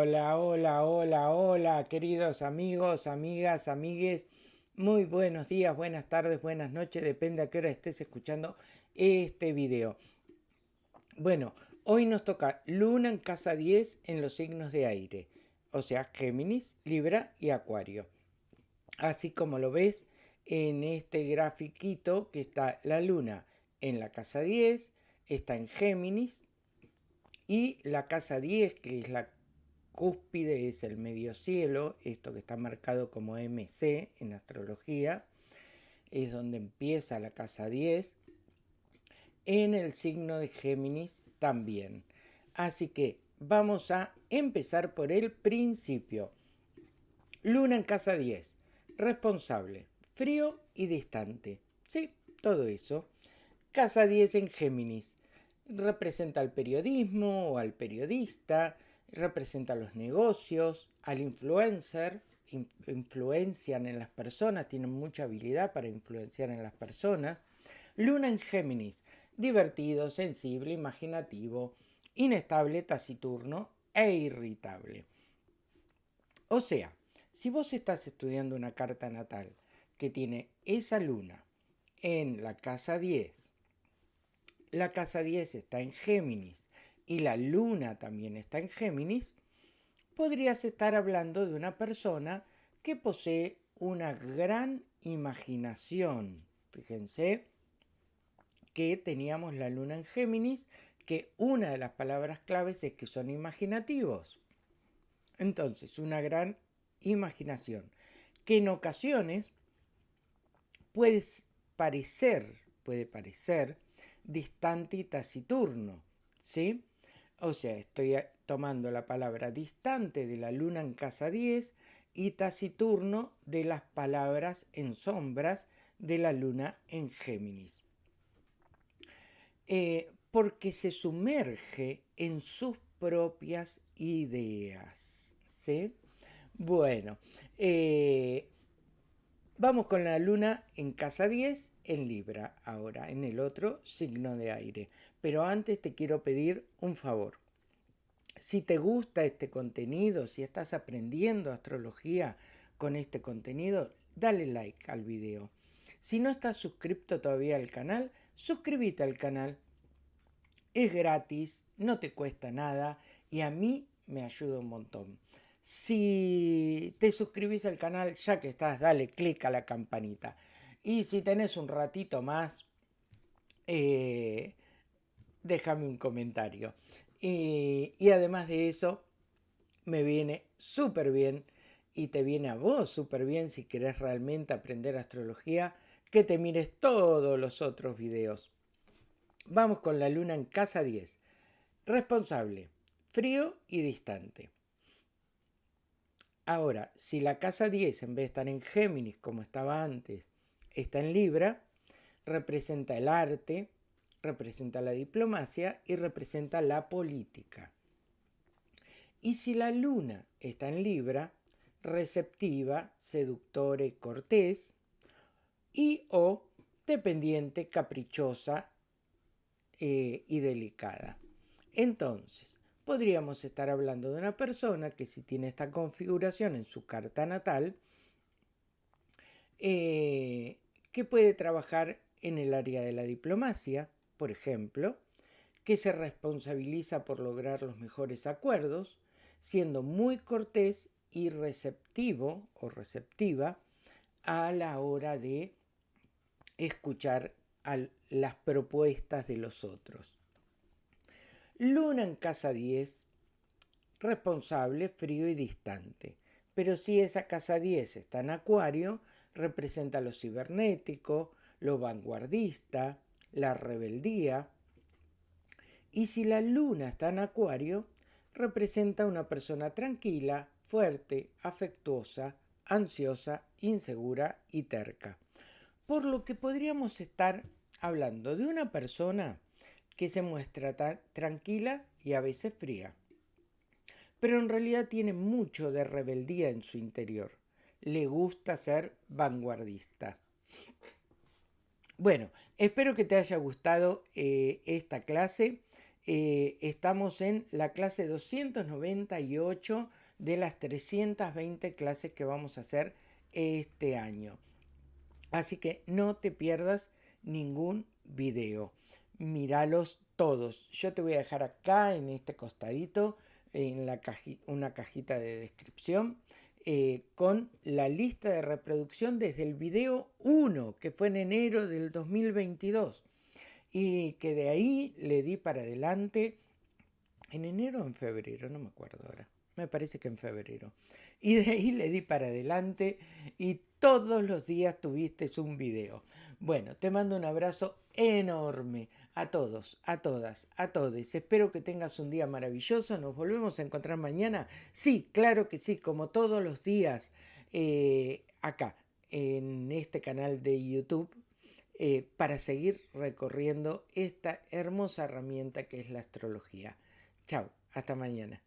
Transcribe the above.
Hola, hola, hola, hola, queridos amigos, amigas, amigues. Muy buenos días, buenas tardes, buenas noches, depende a qué hora estés escuchando este video. Bueno, hoy nos toca Luna en casa 10 en los signos de aire, o sea, Géminis, Libra y Acuario. Así como lo ves en este grafiquito que está la Luna en la casa 10, está en Géminis, y la casa 10, que es la cúspide es el medio cielo, esto que está marcado como MC en astrología, es donde empieza la casa 10, en el signo de Géminis también. Así que vamos a empezar por el principio. Luna en casa 10, responsable, frío y distante. Sí, todo eso. Casa 10 en Géminis, representa al periodismo o al periodista, representa los negocios, al influencer, influencian en las personas, tienen mucha habilidad para influenciar en las personas. Luna en Géminis, divertido, sensible, imaginativo, inestable, taciturno e irritable. O sea, si vos estás estudiando una carta natal que tiene esa luna en la casa 10, la casa 10 está en Géminis y la luna también está en Géminis, podrías estar hablando de una persona que posee una gran imaginación. Fíjense que teníamos la luna en Géminis, que una de las palabras claves es que son imaginativos. Entonces, una gran imaginación, que en ocasiones puede parecer, puede parecer distante y taciturno, ¿sí? O sea, estoy eh, tomando la palabra distante de la luna en casa 10 y taciturno de las palabras en sombras de la luna en Géminis. Eh, porque se sumerge en sus propias ideas. ¿sí? Bueno, eh, vamos con la luna en casa 10 en Libra, ahora en el otro signo de aire. Pero antes te quiero pedir un favor. Si te gusta este contenido, si estás aprendiendo astrología con este contenido, dale like al video. Si no estás suscrito todavía al canal, suscríbete al canal. Es gratis, no te cuesta nada y a mí me ayuda un montón. Si te suscribís al canal, ya que estás, dale click a la campanita. Y si tenés un ratito más, eh, déjame un comentario. Y, además de eso, me viene súper bien y te viene a vos súper bien si querés realmente aprender astrología, que te mires todos los otros videos. Vamos con la luna en casa 10. Responsable, frío y distante. Ahora, si la casa 10 en vez de estar en Géminis como estaba antes, está en Libra, representa el arte, representa la diplomacia y representa la política. Y si la luna está en Libra, receptiva, seductora y cortés, y o dependiente, caprichosa eh, y delicada. Entonces, podríamos estar hablando de una persona que si tiene esta configuración en su carta natal, eh, que puede trabajar en el área de la diplomacia, por ejemplo, que se responsabiliza por lograr los mejores acuerdos, siendo muy cortés y receptivo o receptiva a la hora de escuchar las propuestas de los otros. Luna en casa 10, responsable, frío y distante. Pero si esa casa 10 está en acuario, representa lo cibernético, lo vanguardista, la rebeldía. Y si la luna está en acuario, representa una persona tranquila, fuerte, afectuosa, ansiosa, insegura y terca. Por lo que podríamos estar hablando de una persona que se muestra tranquila y a veces fría. Pero en realidad tiene mucho de rebeldía en su interior. Le gusta ser vanguardista. Bueno, espero que te haya gustado eh, esta clase. Eh, estamos en la clase 298 de las 320 clases que vamos a hacer este año. Así que no te pierdas ningún video. Míralos todos. Yo te voy a dejar acá en este costadito en la una cajita de descripción eh, con la lista de reproducción desde el video 1 que fue en enero del 2022 y que de ahí le di para adelante en enero o en febrero, no me acuerdo ahora, me parece que en febrero. Y de ahí le di para adelante y todos los días tuviste un video. Bueno, te mando un abrazo enorme a todos, a todas, a todos. Espero que tengas un día maravilloso. Nos volvemos a encontrar mañana. Sí, claro que sí, como todos los días eh, acá en este canal de YouTube eh, para seguir recorriendo esta hermosa herramienta que es la astrología. Chao, hasta mañana.